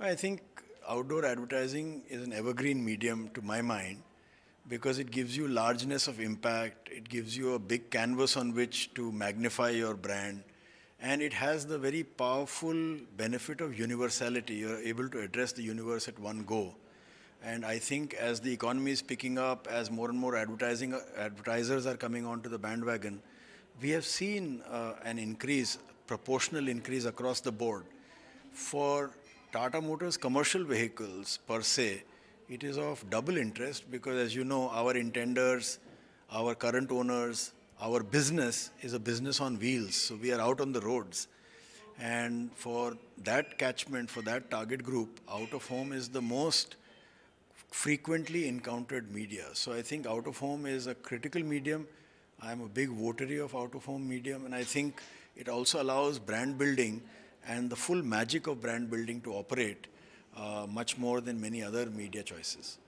I think outdoor advertising is an evergreen medium to my mind because it gives you largeness of impact, it gives you a big canvas on which to magnify your brand, and it has the very powerful benefit of universality. You're able to address the universe at one go. And I think as the economy is picking up, as more and more advertising advertisers are coming onto the bandwagon, we have seen uh, an increase, proportional increase across the board. For Tata Motors commercial vehicles per se, it is of double interest because as you know, our intenders, our current owners, our business is a business on wheels. So we are out on the roads. And for that catchment, for that target group, out of home is the most frequently encountered media. So I think out of home is a critical medium. I'm a big votary of out of home medium and I think it also allows brand building and the full magic of brand building to operate uh, much more than many other media choices.